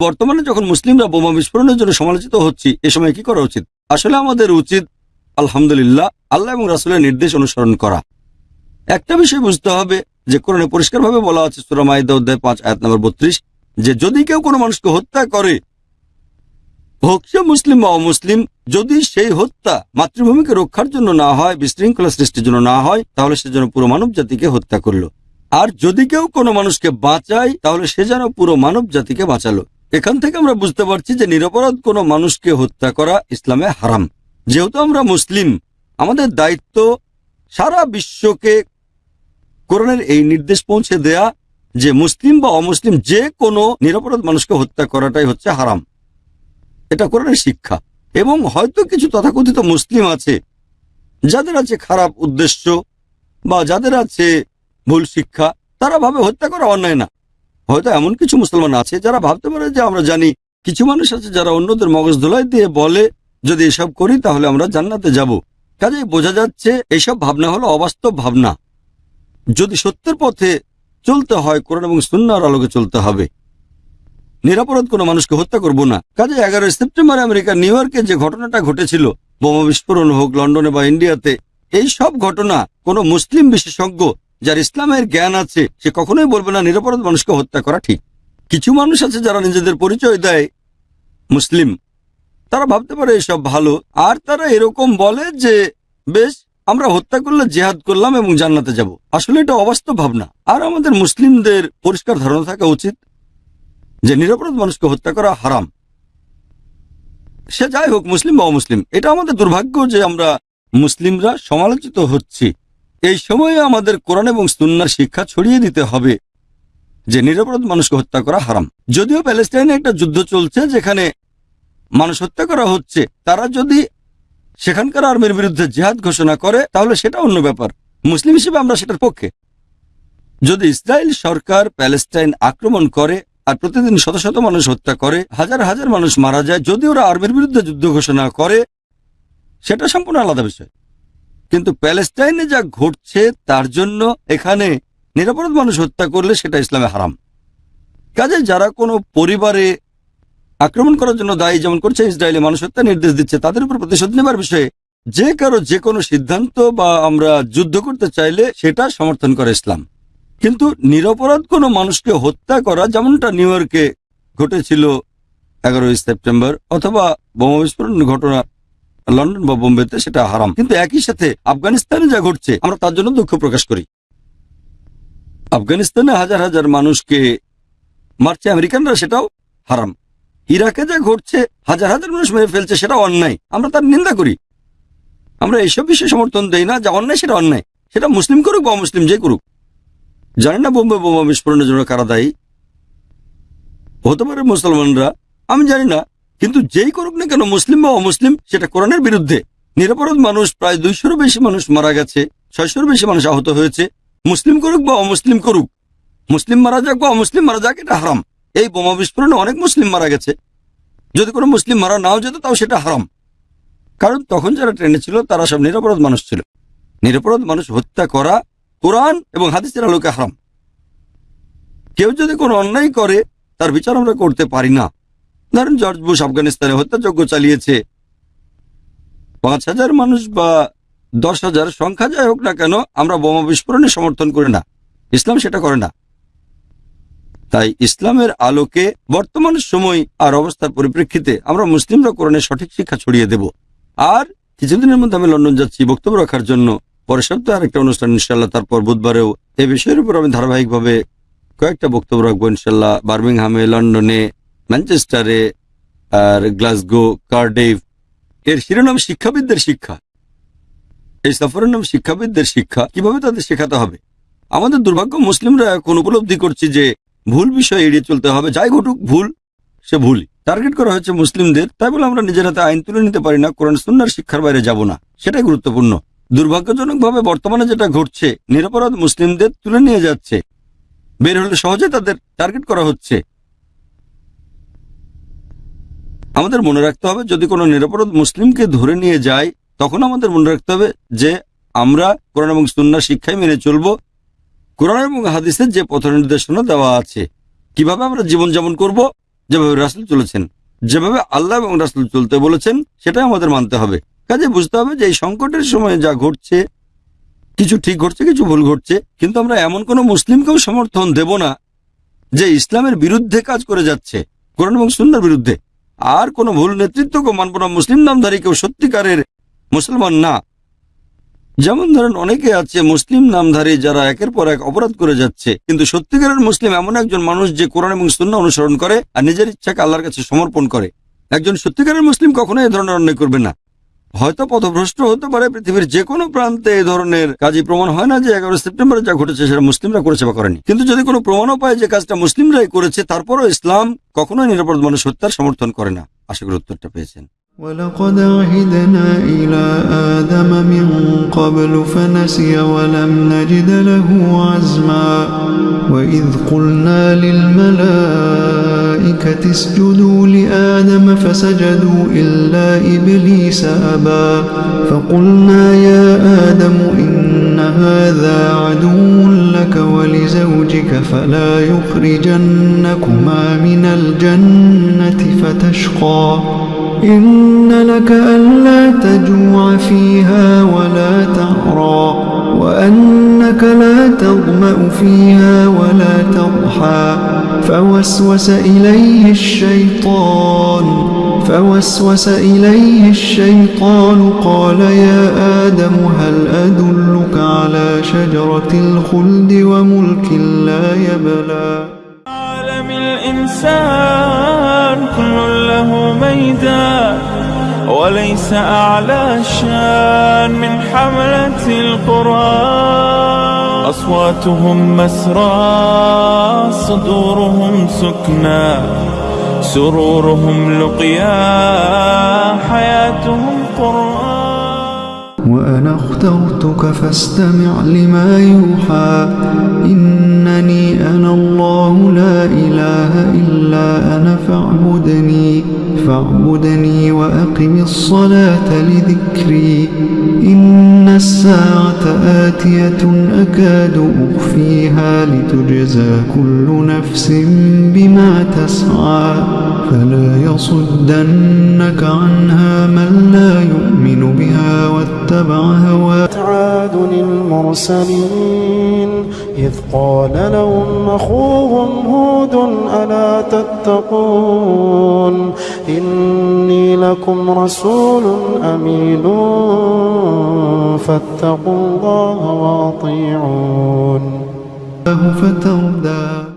বর্তমানে যখন মুসলিমরা বোমা বিস্ফোরণের জন্য সমালোচিত হচ্ছি, এ সময় কি করা উচিত? আসলে আমাদের উচিত, আলহামদুলিল্লাহ, আল্লাহ এবং রাসুলের নির্দেশ অনুসরণ করা। একটা বিষয় বুঝতে হবে যে কোরআনে পরিষ্কারভাবে বলা আছে সুরামাইদা অধ্যায় পাঁচ, আয়াত নম্বর বত্রিশ, যে যদি কেউ কোনো মানুষকে হত্যা করে, হোক সে মুসলিম বা অমুসলিম, যদি সেই হত্যা মাতৃভূমিকে রক্ষার জন্য না হয়, বিশৃঙ্খলা সৃষ্টির জন্য না হয়, তাহলে সে যেন পুরো মানব জাতিকে হত্যা করল। আর যদি কেউ কোনো মানুষকে বাঁচায়, তাহলে সে যেন পুরো মানব জাতিকে বাঁচালো। এখান থেকে আমরা বুঝতে পারছি যে নিরপরাধ কোনো মানুষকে হত্যা করা ইসলামে হারাম। যেহেতু আমরা মুসলিম, আমাদের দায়িত্ব সারা বিশ্বকে কোরআনের এই নির্দেশ পৌঁছে দেয়া যে মুসলিম বা অমুসলিম যে কোনো নিরপরাধ মানুষকে হত্যা করাটাই হচ্ছে হারাম। এটা কোরআনের শিক্ষা। এবং হয়তো কিছু তথাকথিত মুসলিম আছে, যাদের আছে খারাপ উদ্দেশ্য বা যাদের আছে ভুল শিক্ষা, তারা ভাবে হত্যা করা অন্যায় না। হয়তো এমন কিছু মুসলমান আছে যারা ভাবতে পারে যে আমরা জানি কিছু মানুষ আছে যারা অন্যদের মগজ ধোলাই দিয়ে বলে, যদি এসব করি তাহলে আমরা জান্নাতে যাব। কাজেই বোঝা যাচ্ছে এইসব ভাবনা হলো অবাস্তব ভাবনা। যদি সত্যের পথে চলতে হয়, কোরআন এবং সুন্নার আলোকে চলতে হবে। নিরাপরাধ কোনো মানুষকে হত্যা করব না। কাজে এগারোই সেপ্টেম্বর আমেরিকার নিউ ইয়র্কে যে ঘটনাটা ঘটেছিল, বোমা বিস্ফোরণ হোক, লন্ডনে বা ইন্ডিয়াতে, এই সব ঘটনা কোনো মুসলিম বিশেষজ্ঞ যার ইসলামের জ্ঞান আছে, সে কখনোই বলবে না নিরাপরাধ মানুষকে হত্যা করা ঠিক। কিছু মানুষ আছে যারা নিজেদের পরিচয় দেয় মুসলিম। তারা ভাবতে পারে এসব ভালো। আর তারা এরকম বলে যে, বেশ, আমরা হত্যা করলে জেহাদ করলাম এবং জান্নাতে যাব। আসলে এটা অবাস্তব ভাবনা। আর আমাদের মুসলিমদের পরিষ্কার ধারণা থাকা উচিত যে, নিরাপরাধ মানুষকে হত্যা করা হারাম। সে যাই হোক, মুসলিম বা অমুসলিম, এটা আমাদের দুর্ভাগ্য যে আমরা মুসলিমরা সমালোচিত হচ্ছি। এই সময়ে আমাদের কোরআন এবং সুন্নার শিক্ষা ছড়িয়ে দিতে হবে যে নিরাপরাধ মানুষকে হত্যা করা হারাম। যদিও প্যালেস্টাইনে একটা যুদ্ধ চলছে যেখানে মানুষ হত্যা করা হচ্ছে, তারা যদি সেখানকার আর্মির বিরুদ্ধে জেহাদ ঘোষণা করে, তাহলে সেটা অন্য ব্যাপার। মুসলিম হিসেবে আমরা সেটার পক্ষে। যদি ইসরায়েল সরকার প্যালেস্টাইন আক্রমণ করে আর প্রতিদিন শত শত মানুষ হত্যা করে, হাজার হাজার মানুষ মারা যায়, যদি ওরা আর্মির বিরুদ্ধে যুদ্ধ ঘোষণা করে, সেটা সম্পূর্ণ আলাদা বিষয়। কিন্তু প্যালেস্টাইনে যা ঘটছে তার জন্য এখানে নিরাপরাধ মানুষ হত্যা করলে সেটা ইসলামে হারাম। কাজে যারা কোনো পরিবারে আক্রমণ করার জন্য দায়ী, যেমন করছে ইসরায়েলে মানুষ হত্যা নির্দেশ দিচ্ছে, তাদের উপর প্রতিশোধ নেবার বিষয়ে যে কারও যে কোনো সিদ্ধান্ত বা আমরা যুদ্ধ করতে চাইলে সেটা সমর্থন করে ইসলাম। কিন্তু নিরপরাধ কোনো মানুষকে হত্যা করা, যেমনটা নিউ ইয়র্কে ঘটেছিল এগারোই সেপ্টেম্বর, অথবা বোমা বিস্ফোরণ ঘটনা লন্ডন বা বোম্বেতে সেটা হারাম। কিন্তু একই সাথে আফগানিস্তানে যা ঘটছে, আমরা তার জন্য দুঃখ প্রকাশ করি। আফগানিস্তানে হাজার হাজার মানুষকে মারছে, আমেরিকানরা সেটাও হারাম। ইরাকে যা ঘটছে, হাজার হাজার মানুষ মেরে ফেলছে, সেটা অন্যায়। আমরা তার নিন্দা করি। আমরা এইসব বিষয়ে সমর্থন দেই না, যা অন্যায় সেটা অন্যায়। সেটা মুসলিম করুক বা মুসলিম যে করুক। জানি না বোম্বে বোমা বিস্ফোরণের জন্য কারা দায়ী? হতে পারে মুসলমানরা, আমি জানি না। কিন্তু যেই করুক না কেন, মুসলিম বা অমুসলিম, সেটা কোরআনের বিরুদ্ধে। নিরাপরাধ মানুষ, প্রায় দুইশোরও বেশি মানুষ মারা গেছে ছয়শোর বেশি মানুষ আহত হয়েছে। মুসলিম করুক বা অমুসলিম করুক, মুসলিম মারা যাক বা অমুসলিম মারা যাক, এটা হারাম। এই বোমা বিস্ফোরণে অনেক মুসলিম মারা গেছে। যদি কোনো মুসলিম মারা নাও যেত, তাও সেটা হারাম। কারণ তখন যারা ট্রেনে ছিল, তারা সব নিরাপরাধ মানুষ ছিল। নিরাপরাধ মানুষ হত্যা করা কোরআন এবং হাদিসের আলোকে হারাম। কেউ যদি কোনো অন্যায় করে, তার বিচার আমরা করতে পারি না। ধরেন জর্জ বুশ আফগানিস্তানে হত্যাযজ্ঞ চালিয়েছে। পাঁচ হাজার মানুষ বা দশ হাজার সংখ্যা যাই হোক না কেন, আমরা বোমা বিস্ফোরণে সমর্থন করি না। ইসলাম সেটা করে না। তাই ইসলামের আলোকে বর্তমান সময় আর অবস্থার পরিপ্রেক্ষিতে আমরা মুসলিমরা কোরআনের সঠিক শিক্ষা ছড়িয়ে দেব। আর কিছুদিনের মধ্যে আমি লন্ডন যাচ্ছি বক্তব্য রাখার জন্য। পরের সপ্তাহে আরেকটা অনুষ্ঠান ইনশাল্লাহ তারপর বুধবারেও। এই বিষয়ের উপর আমি ধারাবাহিকভাবে কয়েকটা বক্তব্য রাখব ইনশাল্লাহ বার্মিংহামে, লন্ডনে ম্যানচেস্টারে আর গ্লাসগো কার্ডেভ এর শিরোনাম শিক্ষাবিদদের শিক্ষা। এই সফরের নাম শিক্ষাবিদদের শিক্ষা। কীভাবে তাদের শেখাতে হবে? আমাদের দুর্ভাগ্য, মুসলিমরা এখন উপলব্ধি করছে যে ভুল বিষয় এড়িয়ে চলতে হবে। যাই ঘটুক, ভুল, সে ভুলই। টার্গেট করা হয়েছে মুসলিমদের, তাই বলে আমরা নিজের হাতে আইন তুলে নিতে পারি না, কোরআন সুন্নার শিক্ষার বাইরে যাব না। সেটাই গুরুত্বপূর্ণ। দুর্ভাগ্যজনকভাবে বর্তমানে যেটা ঘটছে, নিরপরাধ মুসলিমদের তুলে নিয়ে যাচ্ছে। বের হলে সহজে তাদের টার্গেট করা হচ্ছে। আমাদের মনে রাখতে হবে, যদি কোনো নিরাপরাধ মুসলিমকে ধরে নিয়ে যায়, তখন আমাদের মনে রাখতে হবে যে আমরা কোরআন এবং সুন্নার শিক্ষায় মেনে চলব। কোরআন এবং হাদিসের যে পথ নির্দেশনা দেওয়া আছে, কীভাবে আমরা জীবনযাপন করব, যেভাবে রাসুল চলেছেন, যেভাবে আল্লাহ এবং রাসুল চলতে বলেছেন, সেটাই আমাদের মানতে হবে। কাজে বুঝতে হবে যে এই সংকটের সময় যা ঘটছে, কিছু ঠিক ঘটছে, কিছু ভুল ঘটছে, কিন্তু আমরা এমন কোনো মুসলিমকেও সমর্থন দেব না যে ইসলামের বিরুদ্ধে কাজ করে যাচ্ছে, কোরআন এবং সুন্নার বিরুদ্ধে। আর কোনো ভুল নেতৃত্বকে মানব না, মুসলিম নামধারী কেউ সত্যিকারের মুসলমান না। যেমন ধরেন অনেকে আছে মুসলিম নামধারী যারা একের পর এক অপরাধ করে যাচ্ছে, কিন্তু সত্যিকারের মুসলিম এমন একজন মানুষ যে কোরআন এবং সুন্না অনুসরণ করে আর নিজের ইচ্ছাকে আল্লাহর কাছে সমর্পণ করে। একজন সত্যিকারের মুসলিম কখনো এই ধরনের অন্যায় করবে না। হয়তো পথভ্রষ্ট হতে পারে পৃথিবীর যে কোনো প্রান্তে এই ধরনের কাজই প্রমাণ হয় না যে এগারো সেপ্টেম্বরে যা ঘটেছে সেটা মুসলিমরা করেছে বা করেনি কিন্তু যদি কোনো প্রমাণও পায় যে কাজটা মুসলিমরাই করেছে তারপরও ইসলাম কখনোই নিরাপদ মানুষ হত্যার সমর্থন করে না আশা করি উত্তরটা পেয়েছেন ولقد عهدنا إلى آدم من قبل فنسي ولم نجد له عزما وإذ قلنا للملائكة اسجدوا لآدم فسجدوا إلا إبليس أبى. فقلنا يا آدم إن هذا عدو لك ولزوجك فلا يخرجنكما من الجنة فتشقى. إن لك ألا تجوع فيها ولا تعرى. وأنك لا تظمأ فيها ولا تضحى. فوسوس إليه الشيطان فوسوس إليه الشيطان قال يا آدم هل أدلك على شجرة الخلد وملك لا يبلى؟ عالم الإنسان كل له ميدان. وليس أعلى شان من حملة القرآن. أصواتهم مسرى صدورهم سكنى سرورهم لقيا حياتهم قرآن. وأنا اخترتك فاستمع لما يوحى إنني أنا الله لا إله إلا أنا فاعبدني فاعبدني وأقم الصلاة لذكري. إن الساعة آتية أكاد أخفيها لتجزى كل نفس بما تسعى فلا يصدنك عنها من لا يؤمن بها واتبع هواه. عاد المرسلين إذ قال لهم أخوهم هود ألا تتقون؟ إني لكم رسول أمين فاتقوا الله وأطيعون. فتردى.